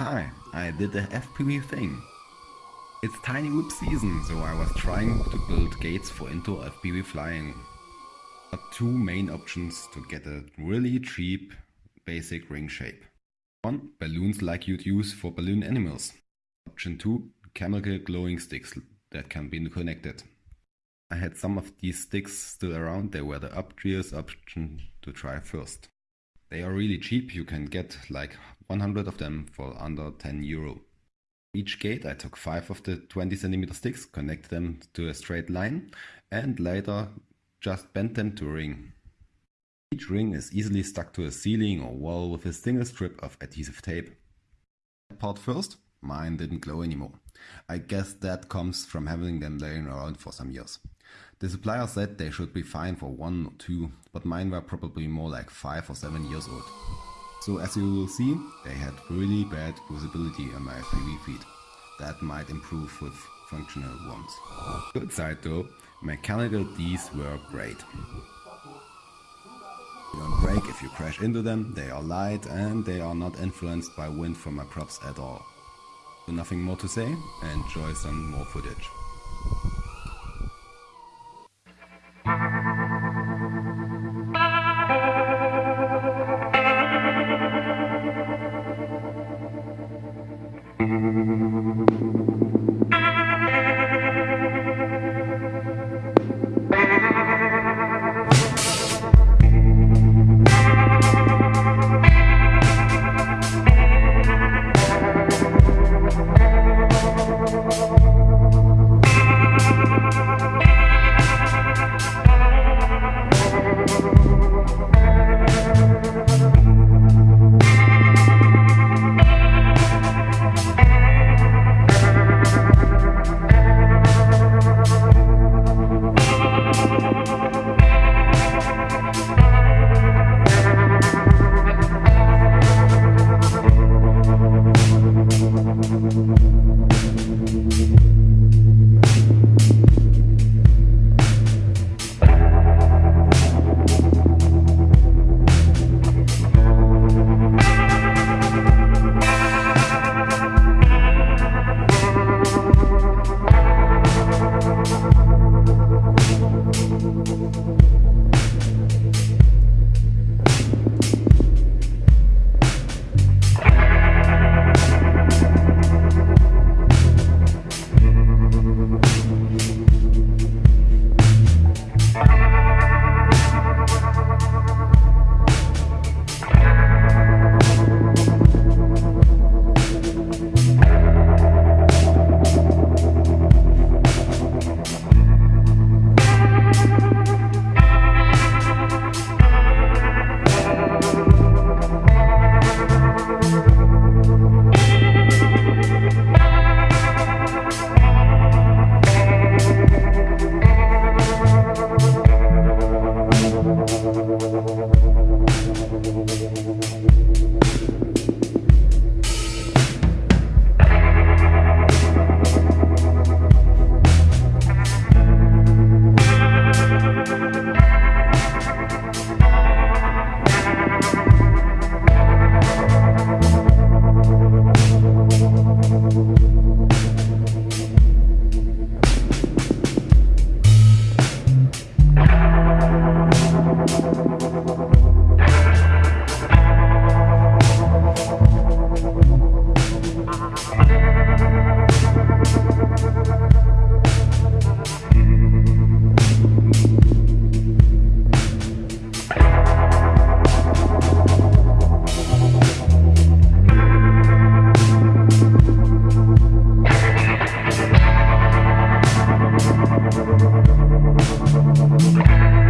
Hi, I did the FPV thing. It's tiny whoop season, so I was trying to build gates for indoor FPV flying. Two main options to get a really cheap basic ring shape. One, balloons like you'd use for balloon animals. Option 2, chemical glowing sticks that can be connected. I had some of these sticks still around, they were the obvious option to try first. They are really cheap, you can get like 100 of them for under 10 euro. Each gate I took 5 of the 20 cm sticks, connected them to a straight line and later just bent them to a ring. Each ring is easily stuck to a ceiling or wall with a single strip of adhesive tape. Part first, mine didn't glow anymore. I guess that comes from having them laying around for some years. The supplier said they should be fine for one or two, but mine were probably more like 5 or 7 years old. So as you will see, they had really bad visibility on my FPV feed. That might improve with functional ones. Good side though, mechanical Ds were great. They don't break if you crash into them, they are light and they are not influenced by wind from my props at all. Nothing more to say, enjoy some more footage. We'll be.